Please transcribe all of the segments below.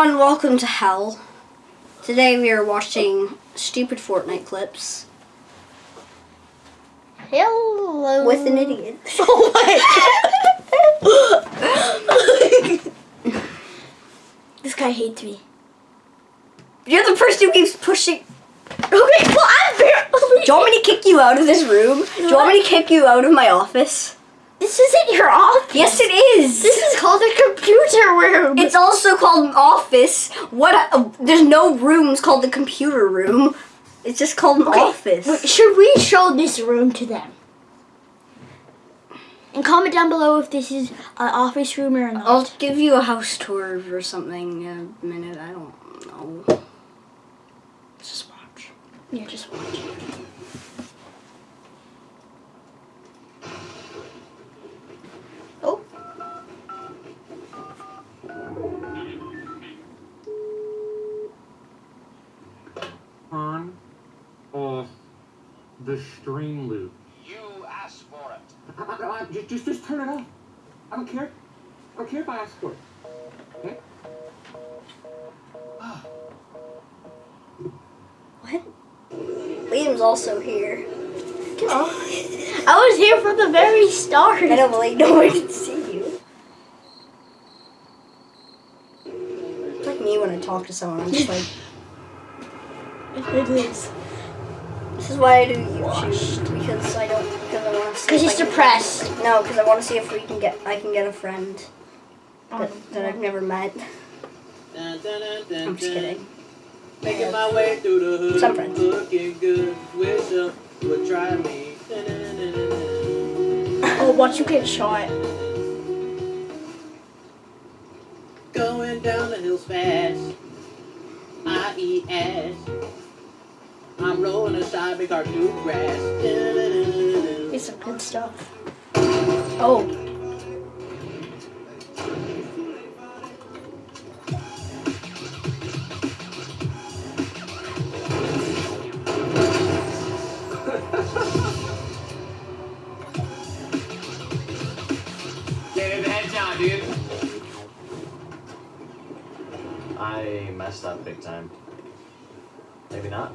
everyone, welcome to hell. Today we are watching stupid Fortnite clips Hello. with an idiot. Oh this guy hates me. You're the person who keeps pushing. Okay, well I'm very. Do you want me to kick you out of this room? Do you want me to kick you out of my office? This isn't your office. Yes, it is. This is called a computer room. It's also called an office. What? A, there's no rooms called the computer room. It's just called an Okay, office. wait, Should we show this room to them? And comment down below if this is an office room or not. I'll give you a house tour or something in a minute. I don't know. Just watch. Yeah, just watch. The stream loop. You asked for it. I- I- I- Just, just, just turn it off. I don't care. I don't care if I ask for it. Okay? Ah. What? Liam's also here. oh. I was here from the very start. I don't believe no one can see you. It's like me when I talk to someone. I'm just like, It is. This is why I do YouTube because I don't because I want to. Because he's I can- depressed. No, because I want to see if we can get I can get a friend Um, that, that I've never met. Dun, dun, dun, dun, I'm just kidding. Making my way through the hood. Some friends. Looking good. Wish some would try me. Oh, watch you get shot. Going down the hills fast. I eat ass. I'm rolling a side big car through grass. It's some good stuff. Oh. Get in the headshot, dude. I messed up big time. Maybe not.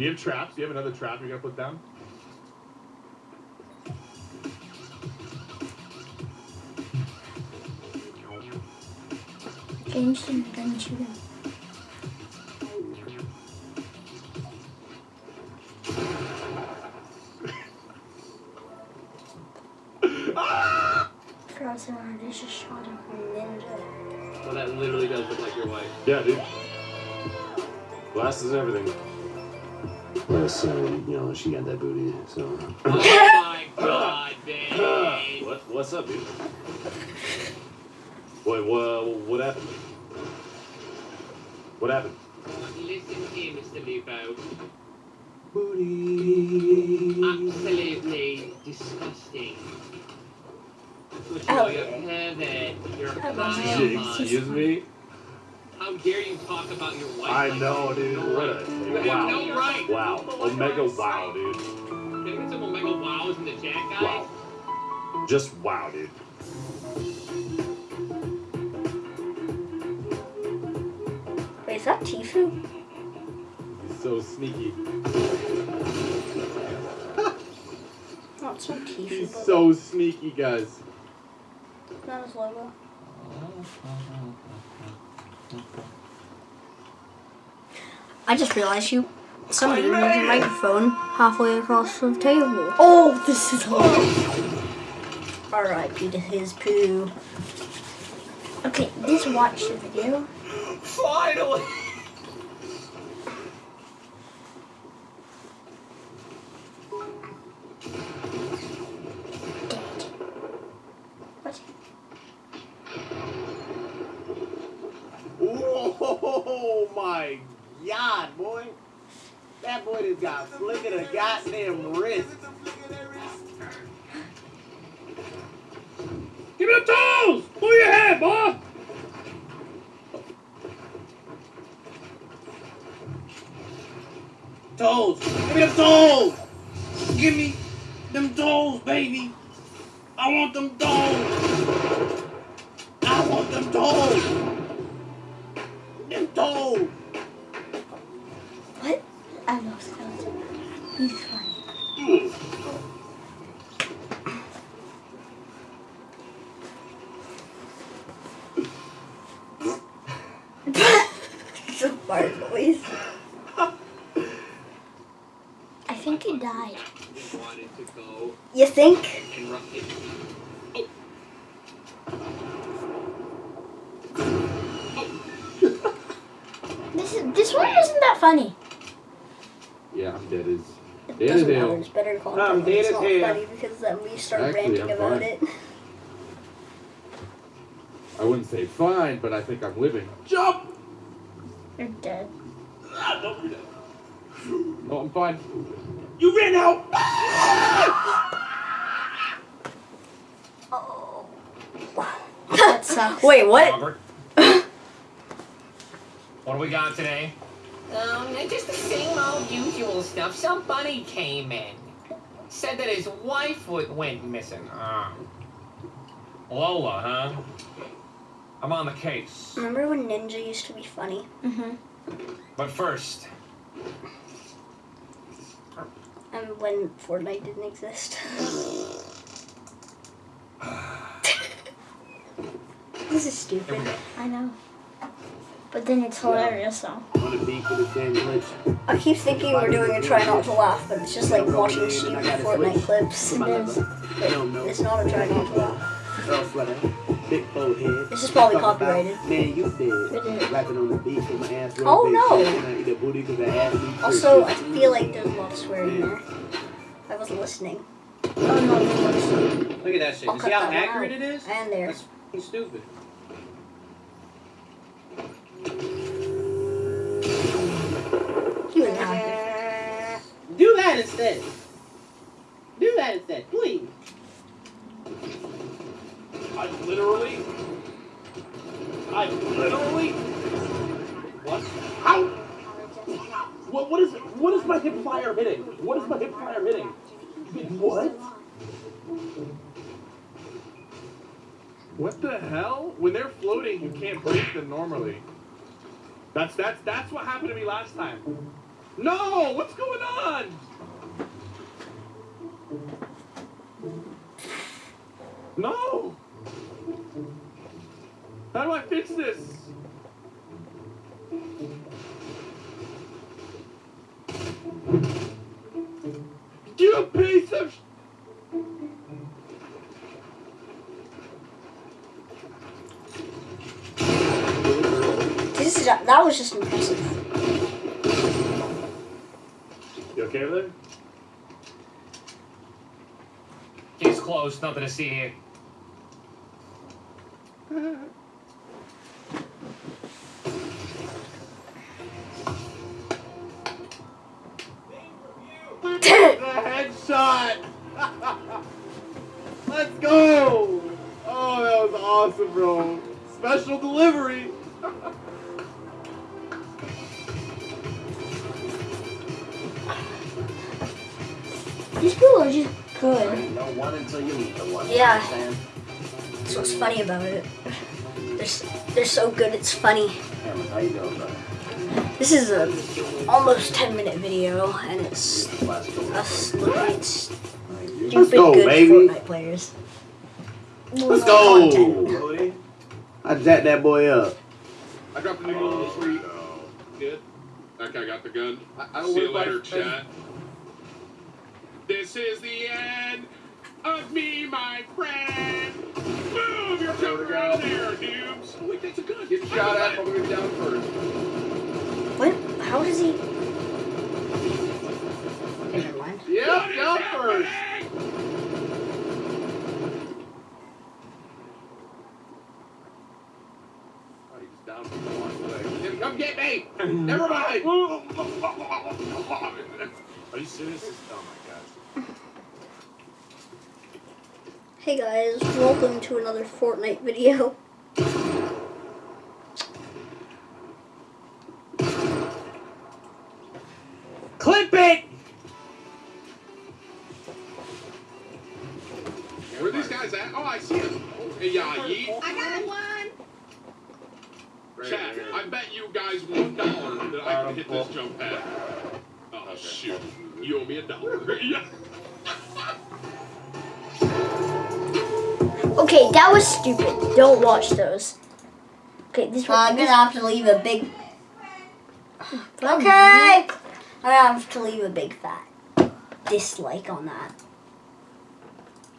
Do you have traps? Do you have another trap you're gonna put down? Change them, then shoot him. Frozen I just shot him. Ninja. Well, that literally does look like your wife. Yeah, dude. Glasses and everything. Plus, uh, you know, she got that booty, so. Oh my god, babe. What? What's up, dude? What? What? What happened? What happened? Listen here, Mr. Lupo. Booty. Absolutely disgusting. But you know, you're a pervert. You're a pedophile. Excuse me. How dare you talk about your wife? I like know, that? dude. No What right. a You have wow. no right. Wow. Omega wow, dude. Can we get some Omega wows in the chat, guys? Wow. Just wow, dude. Wait, is that Tfue? He's so sneaky. No, it's not Tfue. He's but so sneaky, guys. Not his logo. I just realized you. Somebody moved your microphone halfway across the table. Oh, this is oh. horrible. R.I.P. to his poo. Okay, just watch the video. Finally! What? Whoa! my god, boy. That boy just of the goddamn wrist. Give me the tools! Pull your head, boy! Toes. Give me the toes. Give me them toes, baby. I want them toes. I want them toes. Them toes. What? I know skeleton. He's funny. it's a fart noise. I think he died. Wanted to go You think? and rock it. This is this one isn't that funny. Yeah, I'm dead as. It Dead doesn't as matter. It's better content. I'm when dead it's as not hell. funny because then we start Actually, ranting I'm about fine. it. I wouldn't say fine, but I think I'm living. Jump! You're dead. Ah, no, you're dead. No, I'm fine. You ran out. Oh. that sucks. Wait, what? Robert. what do we got today? Um, just the same old usual stuff. Somebody came in. Said that his wife w- went missing. Ah. Lola, huh? I'm on the case. Remember when Ninja used to be funny? Mm-hmm. But first, And when Fortnite didn't exist. this is stupid. I know. But then it's hilarious, so. Want to beat for the same glitch? I keep thinking we're doing a try not to laugh, but it's just like watching stupid Fortnite clips. It is. It's not a try not to laugh. Girl sweater. Big forehead. This is probably Talk about, copyrighted. Man, you It dead. is. Rapping on the beach with my ass. real Oh, big no. shit, And I eat a booty 'cause I ass me Also. I feel like there's a lot of swearing there. I wasn't listening. Oh no, I was Look at that shit. I'll You see how accurate out. it is? And there. That's stupid. He was happy. Do that instead. Do that instead, please. I literally. I literally. What? How? What? What is? What is my hip flyer hitting? What is my hip flyer hitting? What? What the hell? When they're floating, you can't break them normally. That's that's that's what happened to me last time. No, what's going on? No. How do I fix this? You piece of. sh- This is that was just impressive. You okay with it? case closed. Nothing to see here. The headshot! Let's go! Oh, that was awesome, bro. Special delivery. These people are just good. You know one until you meet the one. Yeah. Understand? That's what's funny about it. They're, they're so good, it's funny. Cameron, how you doing, brother? This is a almost 10 minute video, and it's Last couple us looking at stupid Let's go, good baby. Fortnite players. Let's Content. go. I jacked that boy up. I dropped a new on the street. Oh, good. That guy got the gun. I, I See you later, chat. This is the end of me, my friend. Move your cover out there, noobs. Oh, wait, that's a gun. Get shot at, but we're down first. What? How does he? Never mind. Yep, down first. Oh, he's down for one leg. Come get Hey, never mind. Are you serious? Oh my gosh. Hey guys, welcome to another Fortnite video. Clip it! Where are these guys at? Oh, I see them. Hey, yeah, Yeet. I got one. Chat, I bet you guys one dollar that I can hit this jump pad. Oh, shoot. You owe me a dollar. yeah. Okay, that was stupid. Don't watch those. Okay, this one. I'm gonna have to leave a big. Okay. I'm have to leave a big fat dislike on that.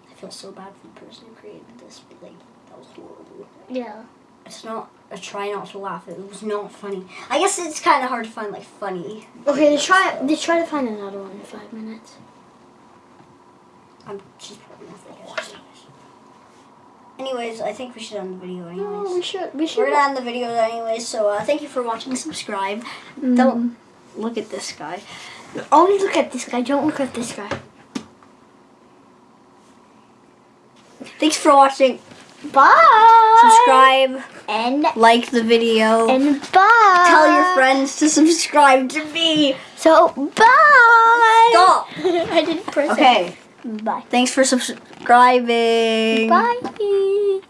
I feel so bad for the person who created this, but like that was horrible. Yeah. It's not. I try not to laugh. It was not funny. I guess it's kind of hard to find like funny. Okay, let's try. Let's try to find another one in five minutes. I'm she's probably I should. Anyways, I think we should end the video anyways. No, we should. We should. We're gonna end the video anyways, so uh, thank you for watching. Subscribe. Don't look at this guy. Only look at this guy. Don't look at this guy. Thanks for watching. Bye. Subscribe, And like the video, and bye. tell your friends to subscribe to me. So bye. Stop. I didn't press Okay. it. Bye. Thanks for subscribing. Bye.